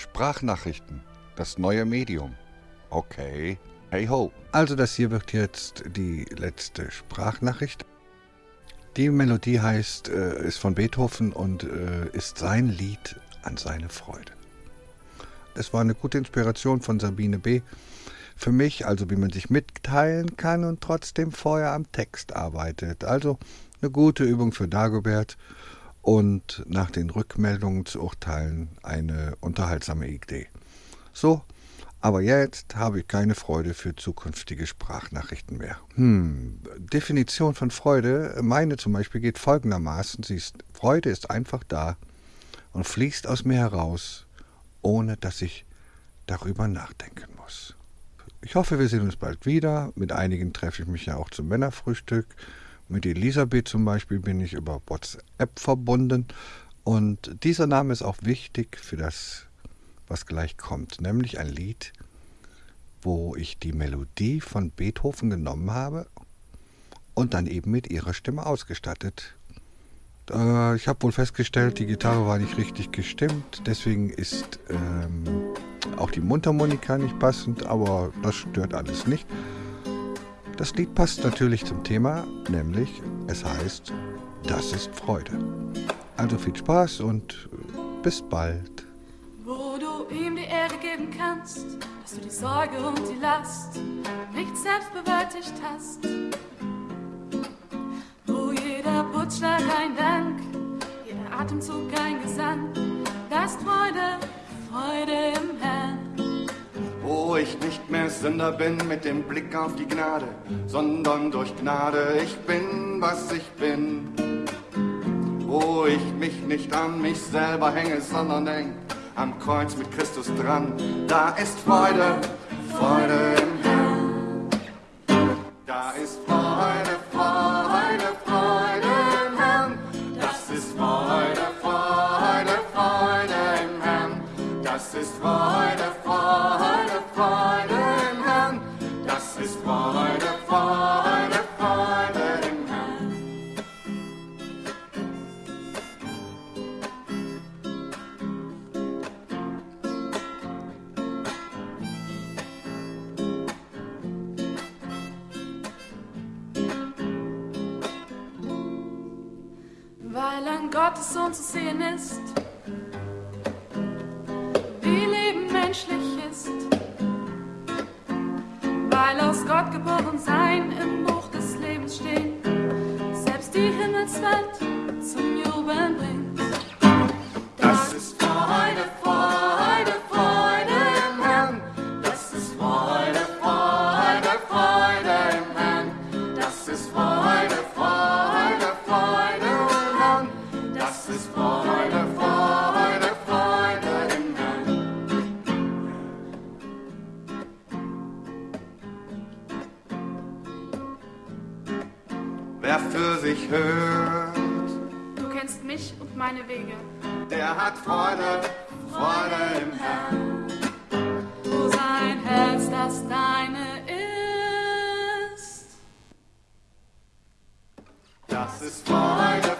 Sprachnachrichten, das neue Medium. Okay, hey ho. Also das hier wird jetzt die letzte Sprachnachricht. Die Melodie heißt, äh, ist von Beethoven und äh, ist sein Lied an seine Freude. Es war eine gute Inspiration von Sabine B. Für mich, also wie man sich mitteilen kann und trotzdem vorher am Text arbeitet. Also eine gute Übung für Dagobert und nach den Rückmeldungen zu urteilen eine unterhaltsame Idee. So, aber jetzt habe ich keine Freude für zukünftige Sprachnachrichten mehr. Hm, Definition von Freude, meine zum Beispiel geht folgendermaßen, sie ist, Freude ist einfach da und fließt aus mir heraus, ohne dass ich darüber nachdenken muss. Ich hoffe, wir sehen uns bald wieder. Mit einigen treffe ich mich ja auch zum Männerfrühstück. Mit Elisabeth zum Beispiel bin ich über WhatsApp verbunden. Und dieser Name ist auch wichtig für das, was gleich kommt, nämlich ein Lied, wo ich die Melodie von Beethoven genommen habe und dann eben mit ihrer Stimme ausgestattet. Äh, ich habe wohl festgestellt, die Gitarre war nicht richtig gestimmt, deswegen ist ähm, auch die Mundharmonika nicht passend, aber das stört alles nicht. Das Lied passt natürlich zum Thema, nämlich es heißt, das ist Freude. Also viel Spaß und äh, bis bald. Wo du ihm die Ehre geben kannst, dass du die Sorge und die Last nicht selbst bewältigt hast. Wo jeder Putzschlag ein Dank, jeder Atemzug ein Gesang, ich nicht mehr Sünder bin mit dem Blick auf die Gnade, sondern durch Gnade ich bin, was ich bin. Wo ich mich nicht an mich selber hänge, sondern denk am Kreuz mit Christus dran, da ist Freude, Freude Gottes Sohn zu sehen ist, wie Leben menschlich ist, weil aus Gott geboren sein im Buch des Lebens steht, selbst die Himmelswelt zum Jubeln bringt. Wer für sich hört, Du kennst mich und meine Wege, der hat Freude, Freude im Herrn. wo sein Herz das deine ist. Das ist Freude.